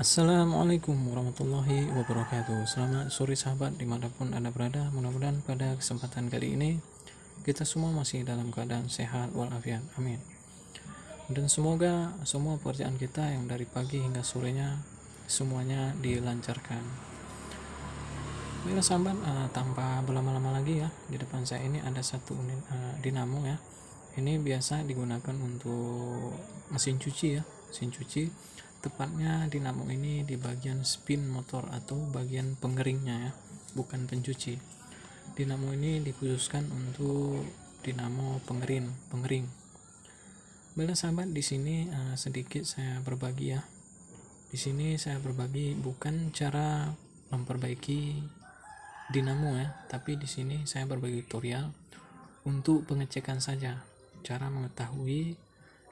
Assalamualaikum warahmatullahi wabarakatuh. Selamat sore sahabat di mana pun anda berada. Mudah-mudahan pada kesempatan kali ini Kita semua masih dalam keadaan sehat walafiat. Amin. Dan semoga semua pekerjaan kita yang dari pagi hingga sorenya Semuanya dilancarkan. Baiklah sahabat, uh, tanpa berlama-lama lagi ya Di depan saya ini ada satu unit uh, dinamo ya. Ini biasa digunakan untuk mesin cuci ya Mesin cuci tepatnya dinamo ini di bagian spin motor atau bagian pengeringnya ya bukan pencuci. Dinamo ini dikhususkan untuk dinamo pengering pengering. Bela sahabat di sini uh, sedikit saya berbagi ya. Di sini saya berbagi bukan cara memperbaiki dinamo ya tapi di sini saya berbagi tutorial untuk pengecekan saja. Cara mengetahui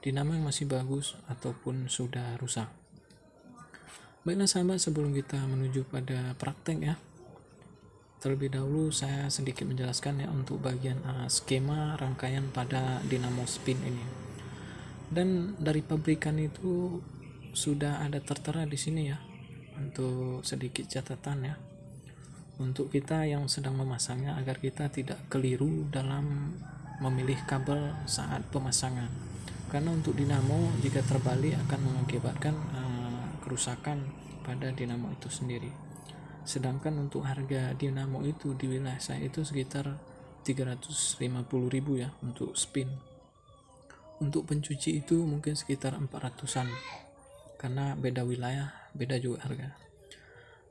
dinamo yang masih bagus ataupun sudah rusak baiklah sahabat sebelum kita menuju pada praktek ya terlebih dahulu saya sedikit menjelaskan ya untuk bagian uh, skema rangkaian pada dinamo spin ini. Dan dari pabrikan itu sudah ada tertera di sini ya untuk sedikit catatan ya. Untuk kita yang sedang memasangnya agar kita tidak keliru dalam memilih kabel saat pemasangan. Karena untuk dinamo jika terbalik akan mengakibatkan uh, kerusakan pada dinamo itu sendiri. Sedangkan untuk harga dinamo itu di wilayah saya itu sekitar 350.000 ya untuk spin. Untuk pencuci itu mungkin sekitar 400an karena beda wilayah beda juga harga.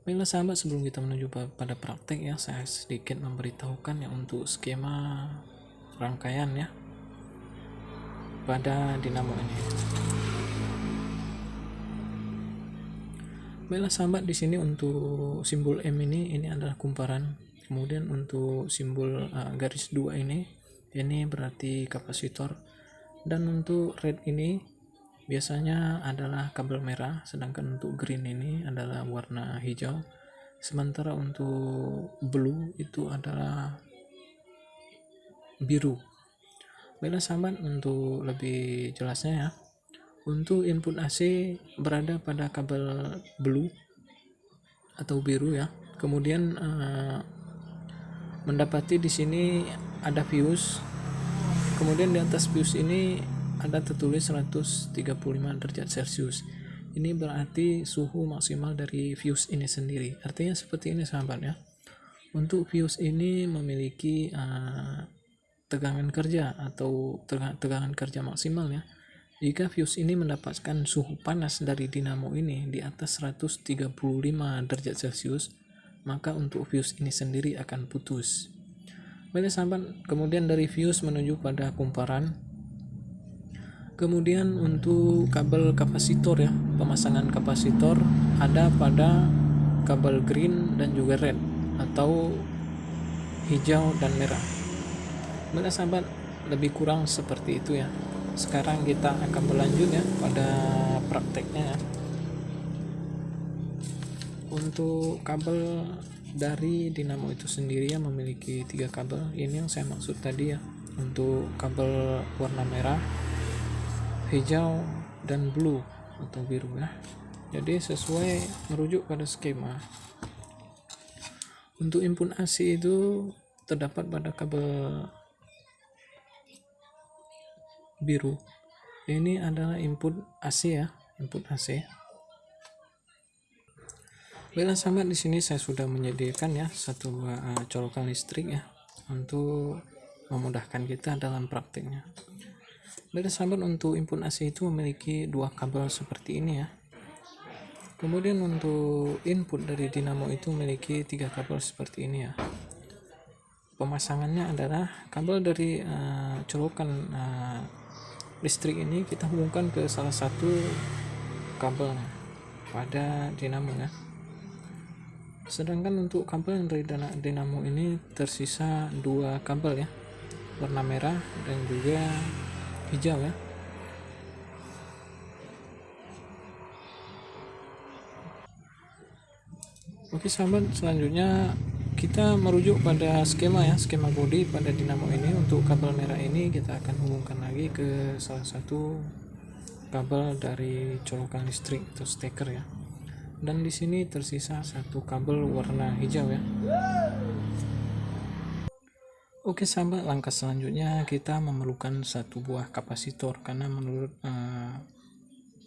Baiklah sahabat sebelum kita menuju pada praktek ya saya sedikit memberitahukan ya untuk skema rangkaian ya pada dinamo ini. Baiklah sahabat di sini untuk simbol M ini ini adalah kumparan. Kemudian untuk simbol uh, garis dua ini ini berarti kapasitor dan untuk red ini biasanya adalah kabel merah sedangkan untuk green ini adalah warna hijau sementara untuk blue itu adalah biru Baiklah sahabat untuk lebih jelasnya ya. Untuk input AC berada pada kabel blue atau biru ya. Kemudian uh, mendapati di sini ada fuse. Kemudian di atas fuse ini ada tertulis 135 derajat Celcius. Ini berarti suhu maksimal dari fuse ini sendiri. Artinya seperti ini sahabat ya. Untuk fuse ini memiliki uh, tegangan kerja atau tegangan kerja maksimal ya. Jika fuse ini mendapatkan suhu panas dari dinamo ini di atas 135 derajat Celcius, maka untuk fuse ini sendiri akan putus. Baiklah sahabat, kemudian dari fuse menuju pada kumparan. Kemudian untuk kabel kapasitor ya, pemasangan kapasitor ada pada kabel green dan juga red atau hijau dan merah. Baiklah sahabat, lebih kurang seperti itu ya. Sekarang kita akan berlanjut ya pada prakteknya ya. Untuk kabel dari dinamo itu sendiri ya memiliki tiga kabel. Ini yang saya maksud tadi ya. Untuk kabel warna merah, hijau, dan blue atau biru ya. Jadi sesuai merujuk pada skema. Untuk input AC itu terdapat pada kabel biru ini adalah input AC ya input AC Baiklah sahabat di sini saya sudah menyediakan ya satu uh, colokan listrik ya untuk memudahkan kita dalam praktiknya. Baiklah sahabat untuk input AC itu memiliki dua kabel seperti ini ya. Kemudian untuk input dari dinamo itu memiliki tiga kabel seperti ini ya. Pemasangannya adalah kabel dari uh, colokan uh, listrik ini kita hubungkan ke salah satu kabel pada dinamo ya. Sedangkan untuk kabel yang dari dinamo ini tersisa dua kabel ya warna merah dan juga hijau ya. Oke sahabat selanjutnya kita merujuk pada skema ya skema body pada dinamo ini untuk kabel merah ini kita akan hubungkan lagi ke salah satu kabel dari colokan listrik atau steker ya dan di sini tersisa satu kabel warna hijau ya Oke sahabat, langkah selanjutnya kita memerlukan satu buah kapasitor karena menurut uh,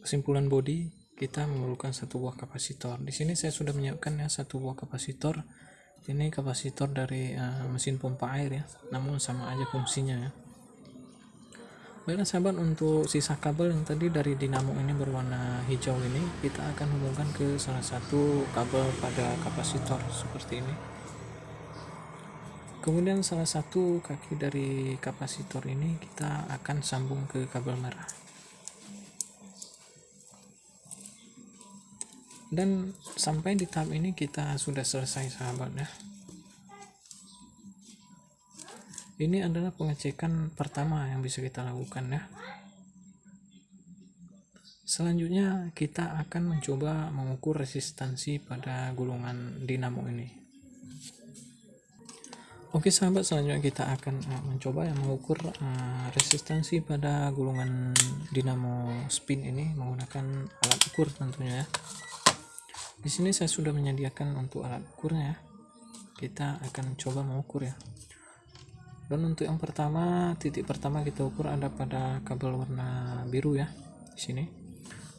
kesimpulan body kita memerlukan satu buah kapasitor. Di sini saya sudah menyiapkan ya satu buah kapasitor. Ini kapasitor dari uh, mesin pompa air ya, namun sama aja fungsinya ya. Baiklah sahabat, untuk sisa kabel yang tadi dari dinamo ini berwarna hijau ini kita akan hubungkan ke salah satu kabel pada kapasitor seperti ini. Kemudian salah satu kaki dari kapasitor ini kita akan sambung ke kabel merah dan sampai di tahap ini kita sudah selesai sahabat ya. Ini adalah pengecekan pertama yang bisa kita lakukan ya. Selanjutnya kita akan mencoba mengukur resistansi pada gulungan dinamo ini. Oke sahabat selanjutnya kita akan uh, mencoba yang mengukur uh, resistansi pada gulungan dinamo spin ini menggunakan alat ukur tentunya ya. Di sini saya sudah menyediakan untuk alat ukurnya ya. Kita akan coba mengukur ya. Dan untuk yang pertama, titik pertama kita ukur ada pada kabel warna biru ya di sini.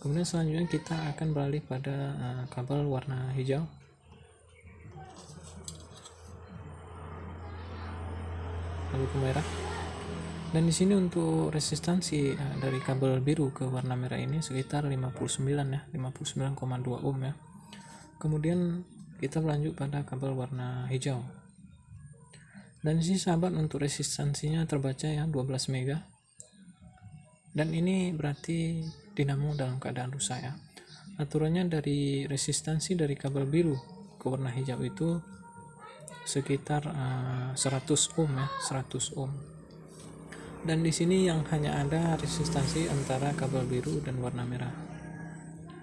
Kemudian selanjutnya kita akan beralih pada uh, kabel warna hijau lalu ke merah dan di sini untuk resistansi uh, dari kabel biru ke warna merah ini sekitar 59 ya 59,2 ohm ya kemudian kita lanjut pada kabel warna hijau. Dan si sahabat untuk resistansinya terbaca ya 12 mega. Dan ini berarti dinamo dalam keadaan rusak ya. Aturannya dari resistansi dari kabel biru ke warna hijau itu sekitar eh, uh, 100 ohm ya 100 ohm. Dan di sini yang hanya ada resistansi antara kabel biru dan warna merah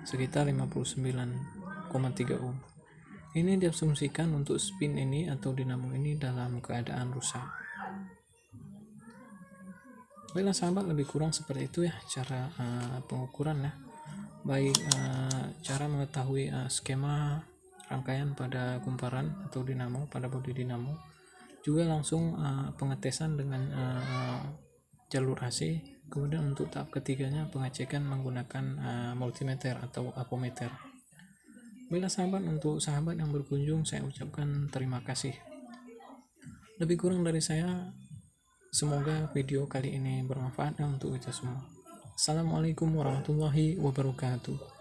sekitar 59 0,3 um. Ini diasumsikan untuk spin ini atau dinamo ini dalam keadaan rusak. Baiklah sahabat, lebih kurang seperti itu ya cara uh, pengukuran ya. Baik uh, cara mengetahui uh, skema rangkaian pada kumparan atau dinamo pada bodi dinamo. Juga langsung uh, pengetesan dengan uh, jalur AC. Kemudian untuk tahap ketiganya pengecekan menggunakan uh, multimeter atau apometer bila sahabat untuk sahabat yang berkunjung saya ucapkan terima kasih. Lebih kurang dari saya semoga video kali ini bermanfaat untuk kita semua. Assalamualaikum warahmatullahi wabarakatuh